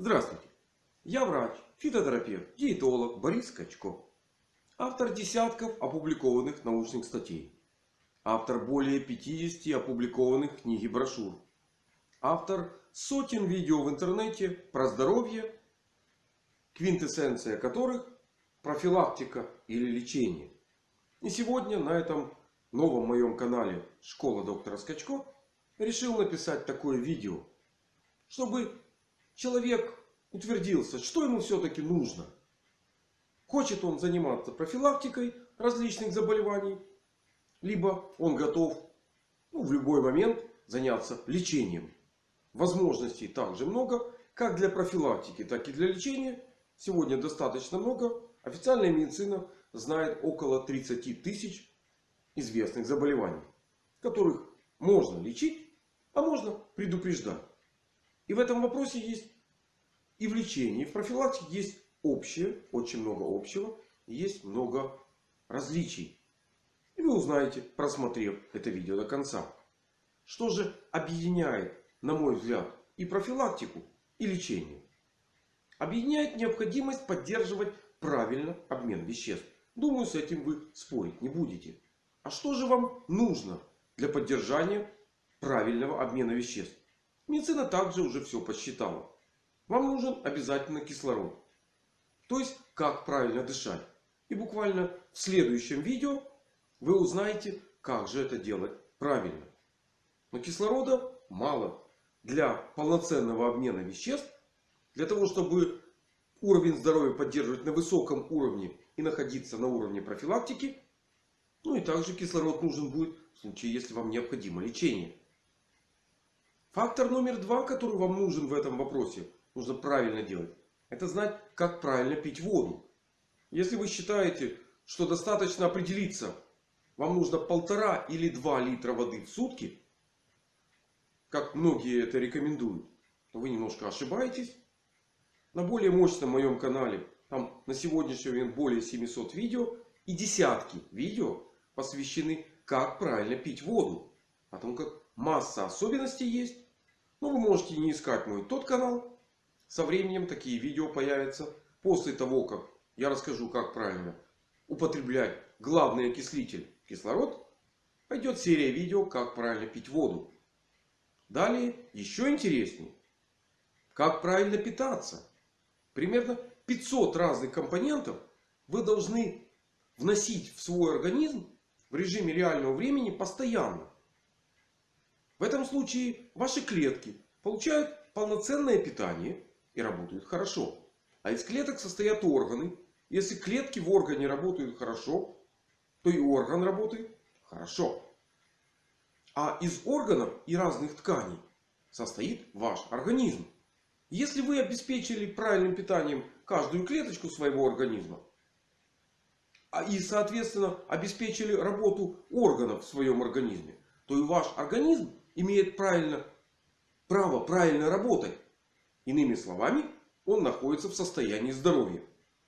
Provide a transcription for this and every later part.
Здравствуйте! Я врач, фитотерапевт, диетолог Борис Скачко. Автор десятков опубликованных научных статей. Автор более 50 опубликованных книг и брошюр. Автор сотен видео в интернете про здоровье, квинтэссенция которых профилактика или лечение. И сегодня на этом новом моем канале Школа доктора Скачко решил написать такое видео. Чтобы человек утвердился, что ему все-таки нужно. Хочет он заниматься профилактикой различных заболеваний. Либо он готов ну, в любой момент заняться лечением. Возможностей также много. Как для профилактики, так и для лечения. Сегодня достаточно много. Официальная медицина знает около 30 тысяч известных заболеваний. Которых можно лечить, а можно предупреждать. И в этом вопросе есть и в лечении, и в профилактике есть общее, очень много общего. Есть много различий. И вы узнаете, просмотрев это видео до конца. Что же объединяет, на мой взгляд, и профилактику, и лечение? Объединяет необходимость поддерживать правильно обмен веществ. Думаю, с этим вы спорить не будете. А что же вам нужно для поддержания правильного обмена веществ? Медицина также уже все посчитала. Вам нужен обязательно кислород. То есть, как правильно дышать. И буквально в следующем видео вы узнаете, как же это делать правильно. Но кислорода мало для полноценного обмена веществ. Для того, чтобы уровень здоровья поддерживать на высоком уровне и находиться на уровне профилактики. Ну и также кислород нужен будет в случае, если вам необходимо лечение. Фактор номер два, который вам нужен в этом вопросе, нужно правильно делать. Это знать, как правильно пить воду. Если вы считаете, что достаточно определиться, вам нужно полтора или два литра воды в сутки, как многие это рекомендуют, то вы немножко ошибаетесь. На более мощном моем канале, там на сегодняшний момент более 700 видео и десятки видео посвящены, как правильно пить воду. О том, как масса особенностей есть. Но вы можете не искать мой тот канал. Со временем такие видео появятся. После того, как я расскажу, как правильно употреблять главный окислитель кислород. Пойдет серия видео, как правильно пить воду. Далее еще интереснее. Как правильно питаться. Примерно 500 разных компонентов вы должны вносить в свой организм в режиме реального времени постоянно. В этом случае ваши клетки получают полноценное питание и работают хорошо. А из клеток состоят органы. Если клетки в органе работают хорошо, то и орган работает хорошо. А из органов и разных тканей состоит ваш организм. Если вы обеспечили правильным питанием каждую клеточку своего организма. А и соответственно обеспечили работу органов в своем организме. То и ваш организм имеет правильно, право правильно работать. Иными словами, он находится в состоянии здоровья.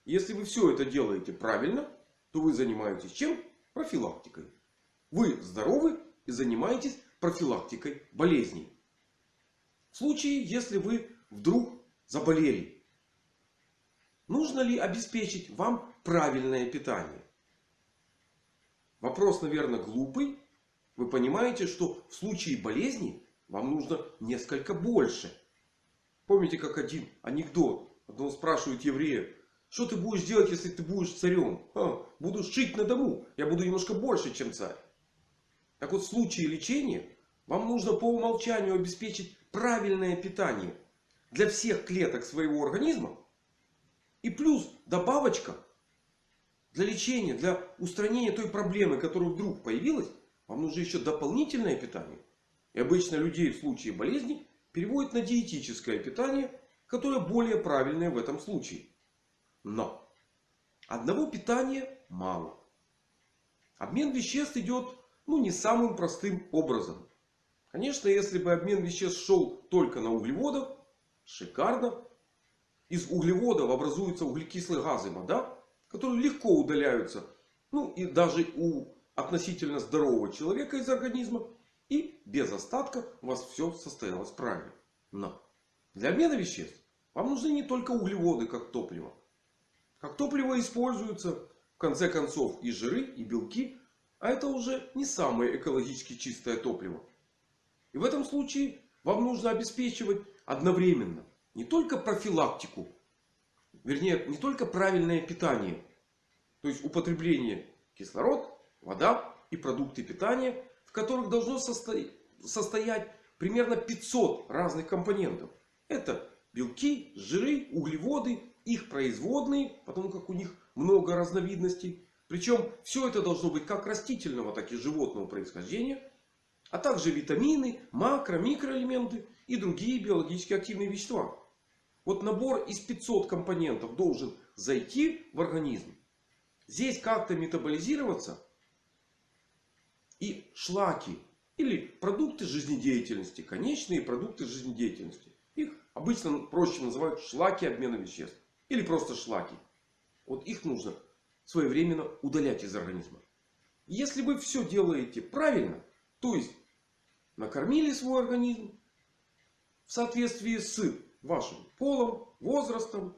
Если вы все это делаете правильно, то вы занимаетесь чем? Профилактикой. Вы здоровы и занимаетесь профилактикой болезней. В случае, если вы вдруг заболели. Нужно ли обеспечить вам правильное питание? Вопрос, наверное, глупый. Вы понимаете, что в случае болезни вам нужно несколько больше. Помните, как один анекдот. Одного спрашивают еврея. Что ты будешь делать, если ты будешь царем? А, буду жить на дому. Я буду немножко больше, чем царь. Так вот, в случае лечения вам нужно по умолчанию обеспечить правильное питание для всех клеток своего организма. И плюс добавочка для лечения, для устранения той проблемы, которая вдруг появилась. Вам нужно еще дополнительное питание. И обычно людей в случае болезни переводят на диетическое питание, которое более правильное в этом случае. Но одного питания мало. Обмен веществ идет ну, не самым простым образом. Конечно, если бы обмен веществ шел только на углеводах, шикарно. Из углеводов образуются углекислые газы, вода, которые легко удаляются. Ну и даже у относительно здорового человека из организма. И без остатка у вас все состоялось правильно. Но для обмена веществ Вам нужны не только углеводы как топливо. Как топливо используются в конце концов и жиры, и белки. А это уже не самое экологически чистое топливо. И в этом случае вам нужно обеспечивать одновременно не только профилактику, вернее не только правильное питание. То есть употребление кислород, вода и продукты питания, в которых должно состоять примерно 500 разных компонентов. Это белки, жиры, углеводы, их производные, потому как у них много разновидностей. Причем все это должно быть как растительного, так и животного происхождения. А также витамины, макро, микроэлементы и другие биологически активные вещества. Вот набор из 500 компонентов должен зайти в организм. Здесь как-то метаболизироваться. И шлаки или продукты жизнедеятельности, конечные продукты жизнедеятельности. Их обычно проще называют шлаки обмена веществ. Или просто шлаки. Вот их нужно своевременно удалять из организма. Если вы все делаете правильно, то есть накормили свой организм в соответствии с вашим полом, возрастом,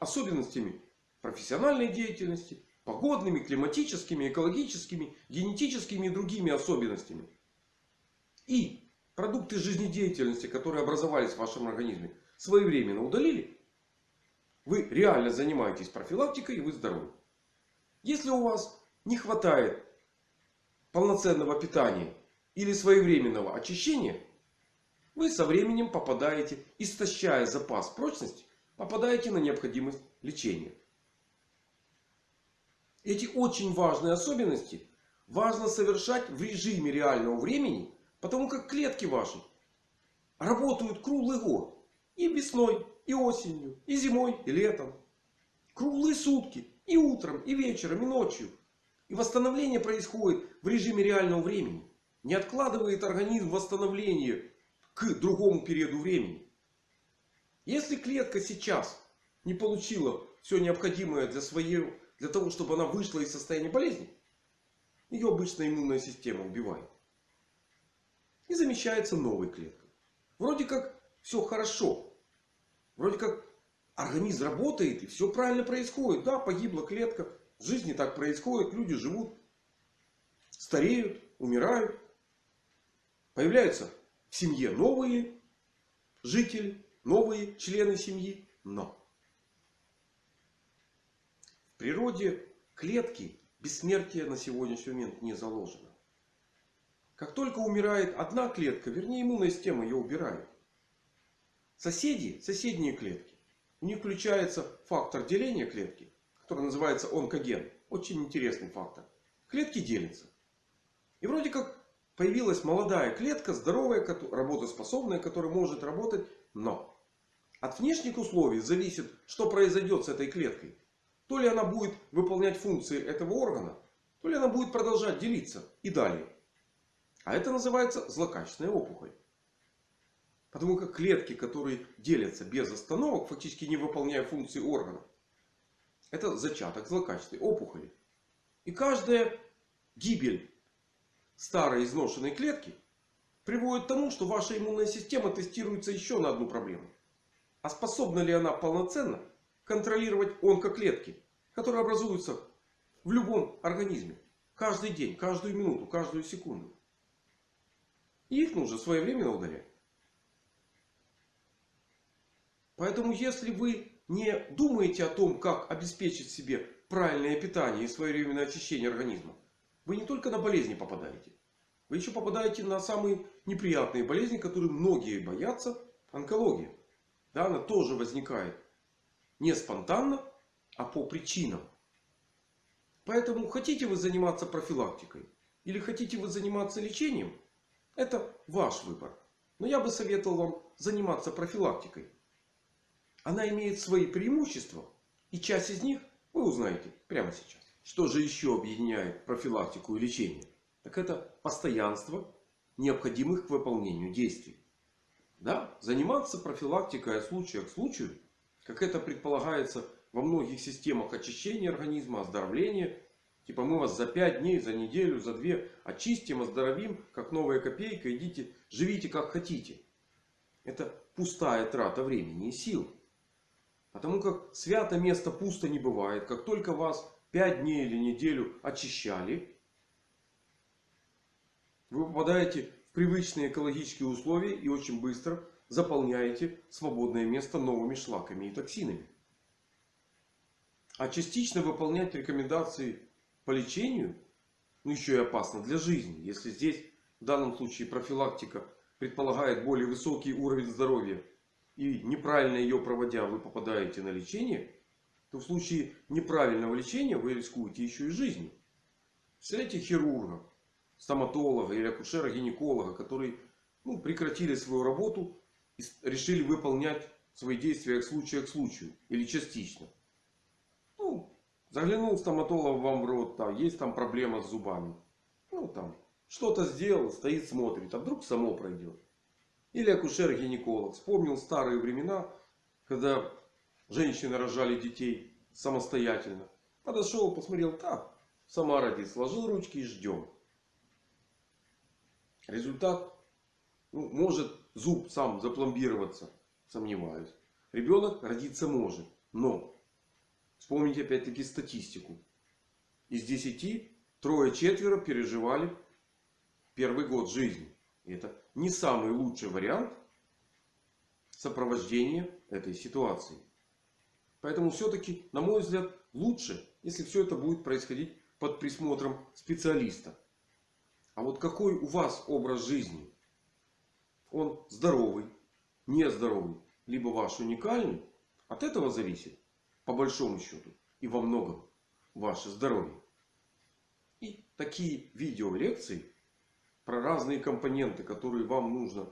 особенностями профессиональной деятельности, погодными, климатическими, экологическими, генетическими и другими особенностями. И продукты жизнедеятельности, которые образовались в вашем организме, своевременно удалили. Вы реально занимаетесь профилактикой и вы здоровы. Если у вас не хватает полноценного питания или своевременного очищения, вы со временем попадаете, истощая запас прочности, попадаете на необходимость лечения. Эти очень важные особенности важно совершать в режиме реального времени. Потому как клетки ваши работают круглый год. И весной, и осенью, и зимой, и летом. Круглые сутки. И утром, и вечером, и ночью. И восстановление происходит в режиме реального времени. Не откладывает организм восстановление к другому периоду времени. Если клетка сейчас не получила все необходимое для своего для того, чтобы она вышла из состояния болезни, ее обычная иммунная система убивает. И замещается новой клеткой. Вроде как все хорошо. Вроде как организм работает и все правильно происходит. Да, погибла клетка. В жизни так происходит. Люди живут. Стареют, умирают. Появляются в семье новые жители, новые члены семьи. Но природе клетки бессмертия на сегодняшний момент не заложено. Как только умирает одна клетка, вернее иммунная система ее убирает. Соседи, соседние клетки. У них включается фактор деления клетки, который называется онкоген. Очень интересный фактор. Клетки делятся. И вроде как появилась молодая клетка, здоровая, работоспособная, которая может работать. Но от внешних условий зависит, что произойдет с этой клеткой. То ли она будет выполнять функции этого органа, то ли она будет продолжать делиться и далее. А это называется злокачественная опухоль. Потому как клетки, которые делятся без остановок, фактически не выполняя функции органа, это зачаток злокачественной опухоли. И каждая гибель старой изношенной клетки приводит к тому, что ваша иммунная система тестируется еще на одну проблему. А способна ли она полноценно контролировать онкоклетки, которые образуются в любом организме. Каждый день, каждую минуту, каждую секунду. И их нужно своевременно удалять. Поэтому если вы не думаете о том, как обеспечить себе правильное питание и своевременное очищение организма, вы не только на болезни попадаете. Вы еще попадаете на самые неприятные болезни, которые многие боятся. Онкология. Да, она тоже возникает не спонтанно, а по причинам. Поэтому хотите вы заниматься профилактикой или хотите вы заниматься лечением, это ваш выбор. Но я бы советовал вам заниматься профилактикой. Она имеет свои преимущества. И часть из них вы узнаете прямо сейчас. Что же еще объединяет профилактику и лечение? Так это постоянство необходимых к выполнению действий. Да, заниматься профилактикой от случая к случаю как это предполагается во многих системах очищения организма, оздоровления. Типа мы вас за 5 дней, за неделю, за 2 очистим, оздоровим, как новая копейка. Идите, живите как хотите. это пустая трата времени и сил. Потому как свято место пусто не бывает. Как только вас 5 дней или неделю очищали, вы попадаете в привычные экологические условия и очень быстро заполняете свободное место новыми шлаками и токсинами. А частично выполнять рекомендации по лечению, ну еще и опасно для жизни. Если здесь в данном случае профилактика предполагает более высокий уровень здоровья и неправильно ее проводя вы попадаете на лечение, то в случае неправильного лечения вы рискуете еще и жизнью. Представляете хирурга, стоматолога или акушера-гинеколога, которые ну, прекратили свою работу решили выполнять свои действия от случая к случаю или частично. Ну, заглянул стоматолог вам в рот, там есть там проблема с зубами. Ну там что-то сделал, стоит смотрит, а вдруг само пройдет. Или акушер-гинеколог. Вспомнил старые времена, когда женщины рожали детей самостоятельно. Подошел, посмотрел, так, сама родит. Сложил ручки и ждем. Результат, ну, может зуб сам запломбироваться, сомневаюсь. Ребенок родиться может. Но, вспомните опять-таки статистику. Из 10 трое-четверо переживали первый год жизни. Это не самый лучший вариант сопровождения этой ситуации. Поэтому все-таки, на мой взгляд, лучше, если все это будет происходить под присмотром специалиста. А вот какой у вас образ жизни? Он здоровый, нездоровый, либо ваш уникальный? От этого зависит, по большому счету, и во многом ваше здоровье. И такие видеолекции про разные компоненты, которые вам нужно,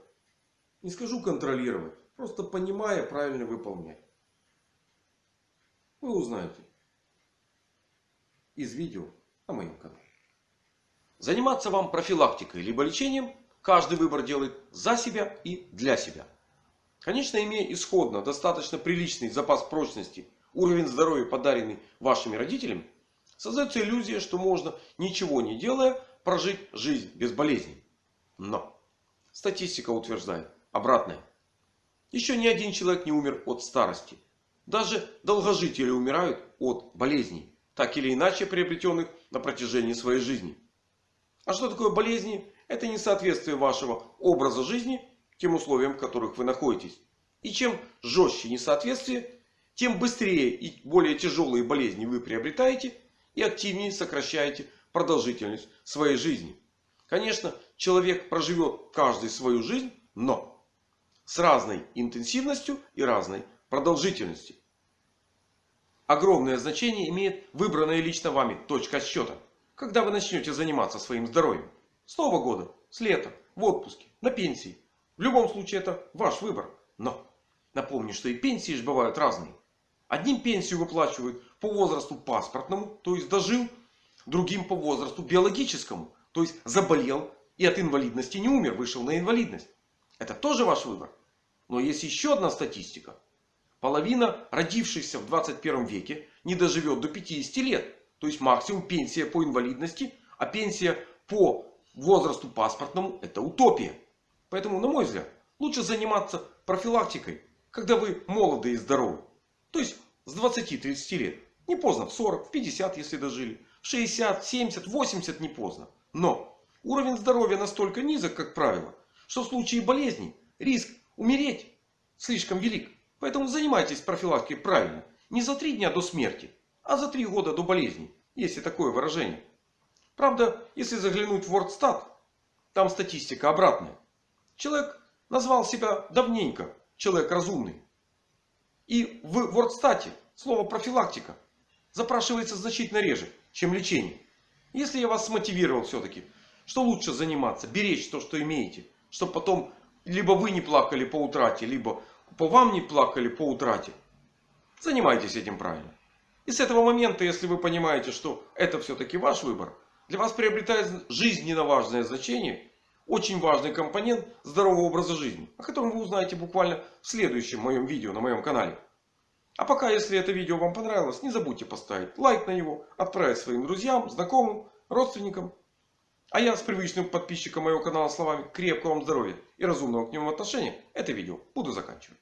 не скажу контролировать, просто понимая, правильно выполнять. Вы узнаете из видео на моем канале. Заниматься вам профилактикой либо лечением каждый выбор делает за себя и для себя. Конечно, имея исходно достаточно приличный запас прочности, уровень здоровья, подаренный вашими родителями, создается иллюзия, что можно, ничего не делая, прожить жизнь без болезней. Но статистика утверждает обратное. Еще ни один человек не умер от старости. Даже долгожители умирают от болезней. Так или иначе приобретенных на протяжении своей жизни. А что такое болезни? Это несоответствие вашего образа жизни тем условиям, в которых вы находитесь. И чем жестче несоответствие, тем быстрее и более тяжелые болезни вы приобретаете и активнее сокращаете продолжительность своей жизни. Конечно, человек проживет каждый свою жизнь, но с разной интенсивностью и разной продолжительностью. Огромное значение имеет выбранная лично вами точка счета. Когда вы начнете заниматься своим здоровьем. С Нового года, с лета, в отпуске, на пенсии. В любом случае это ваш выбор. Но напомню, что и пенсии же бывают разные. Одним пенсию выплачивают по возрасту паспортному, то есть дожил другим по возрасту биологическому. То есть заболел и от инвалидности не умер, вышел на инвалидность. Это тоже ваш выбор. Но есть еще одна статистика. Половина родившихся в 21 веке не доживет до 50 лет. То есть максимум пенсия по инвалидности. А пенсия по возрасту паспортному это утопия. Поэтому, на мой взгляд, лучше заниматься профилактикой, когда вы молоды и здоровы. То есть с 20-30 лет. Не поздно, в 40, в 50, если дожили. 60, 70, 80 не поздно. Но уровень здоровья настолько низок, как правило, что в случае болезней риск умереть слишком велик. Поэтому занимайтесь профилактикой правильно. Не за три дня до смерти, а за три года до болезни. Есть и такое выражение. Правда, если заглянуть в WordStat, там статистика обратная. Человек назвал себя давненько человек разумный. И в WordStat слово профилактика запрашивается значительно реже чем лечение. Если я вас смотивировал все-таки, что лучше заниматься, беречь то, что имеете. Чтобы потом либо вы не плакали по утрате, либо по вам не плакали по утрате. Занимайтесь этим правильно. И с этого момента, если вы понимаете, что это все-таки ваш выбор, для вас приобретает жизненно важное значение, очень важный компонент здорового образа жизни, о котором вы узнаете буквально в следующем моем видео на моем канале. А пока, если это видео вам понравилось, не забудьте поставить лайк на него, отправить своим друзьям, знакомым, родственникам. А я с привычным подписчиком моего канала словами крепкого вам здоровья и разумного к нему отношения это видео буду заканчивать.